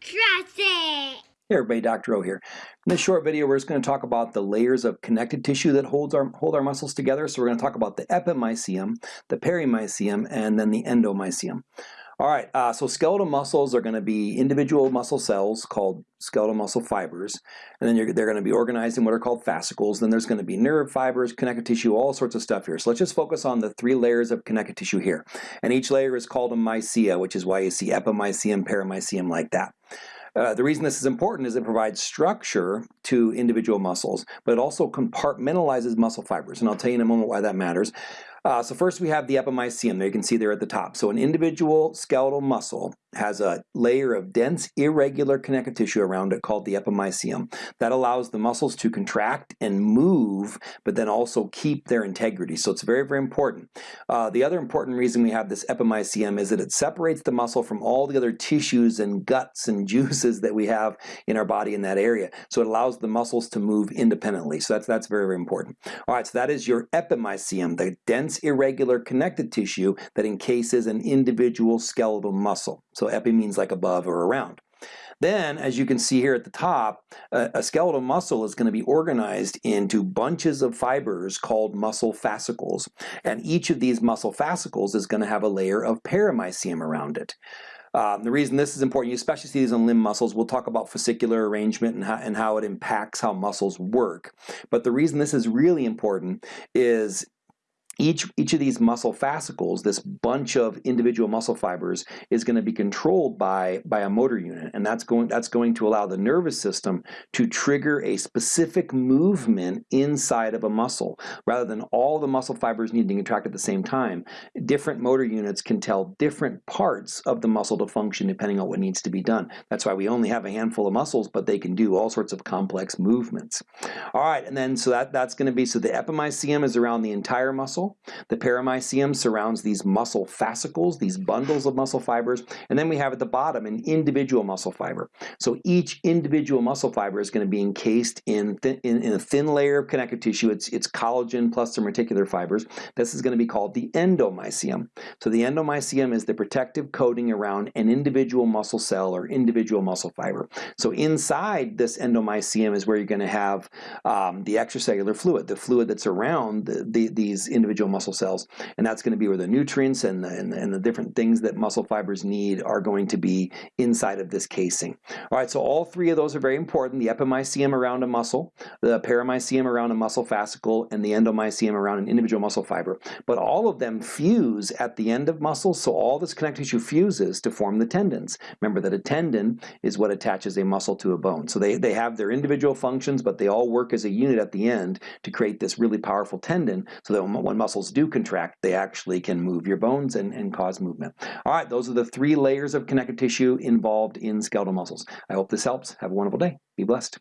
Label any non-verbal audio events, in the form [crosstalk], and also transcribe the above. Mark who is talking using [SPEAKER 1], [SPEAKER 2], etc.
[SPEAKER 1] Trust it!
[SPEAKER 2] Hey everybody, Dr. O here. In this short video, we're just going to talk about the layers of connective tissue that holds our, hold our muscles together. So we're going to talk about the epimysium, the perimysium, and then the endomysium. All right, uh, so skeletal muscles are going to be individual muscle cells called skeletal muscle fibers, and then they're going to be organized in what are called fascicles. Then there's going to be nerve fibers, connective tissue, all sorts of stuff here. So let's just focus on the three layers of connective tissue here. And each layer is called a mycia, which is why you see epimysium, perimysium like that. Uh, the reason this is important is it provides structure to individual muscles, but it also compartmentalizes muscle fibers. And I'll tell you in a moment why that matters. Uh, so first we have the epimysium there you can see there at the top. So an individual skeletal muscle has a layer of dense irregular connective tissue around it called the epimysium that allows the muscles to contract and move but then also keep their integrity. So it's very very important. Uh, the other important reason we have this epimysium is that it separates the muscle from all the other tissues and guts and [laughs] juices that we have in our body in that area. So it allows the muscles to move independently. So that's that's very very important. All right, so that is your epimysium, the dense irregular connective tissue that encases an individual skeletal muscle. So epi means like above or around. Then, as you can see here at the top, a, skeletal muscle is going to be organized into bunches of fibers called muscle fascicles. And each of these muscle fascicles is going to have a layer of perimysium around it. Um, the reason this is important, you especially see these in limb muscles, we'll talk about fascicular arrangement and how, and how it impacts how muscles work. But the reason this is really important is each, each of these muscle fascicles, this bunch of individual muscle fibers, is going to be controlled by, by a motor unit, and that's going, that's going to allow the nervous system to trigger a specific movement inside of a muscle. Rather than all the muscle fibers needing to contract at the same time, different motor units can tell different parts of the muscle to function depending on what needs to be done. That's why we only have a handful of muscles, but they can do all sorts of complex movements. All right, and then so that, that's going to be, so the epimysium is around the entire muscle, muscle. The perimysium surrounds these muscle fascicles, these bundles of muscle fibers, and then we have at the bottom an individual muscle fiber. So each individual muscle fiber is going to be encased in, in, in, a thin layer of connective tissue. It's, it's collagen plus some reticular fibers. This is going to be called the endomysium. So the endomysium is the protective coating around an individual muscle cell or individual muscle fiber. So inside this endomysium is where you're going to have um, the extracellular fluid, the fluid that's around the, the, these individual individual muscle cells. And that's going to be where the nutrients and the, and the, and the different things that muscle fibers need are going to be inside of this casing. All right, so all three of those are very important. The epimysium around a muscle, the perimysium around a muscle fascicle, and the endomysium around an individual muscle fiber. But all of them fuse at the end of muscles, so all this connective tissue fuses to form the tendons. Remember that a tendon is what attaches a muscle to a bone. So they, they have their individual functions, but they all work as a unit at the end to create this really powerful tendon so that when muscles do contract, they actually can move your bones and, and cause movement. All right, those are the three layers of connective tissue involved in skeletal muscles. I hope this helps. Have a wonderful day. Be blessed.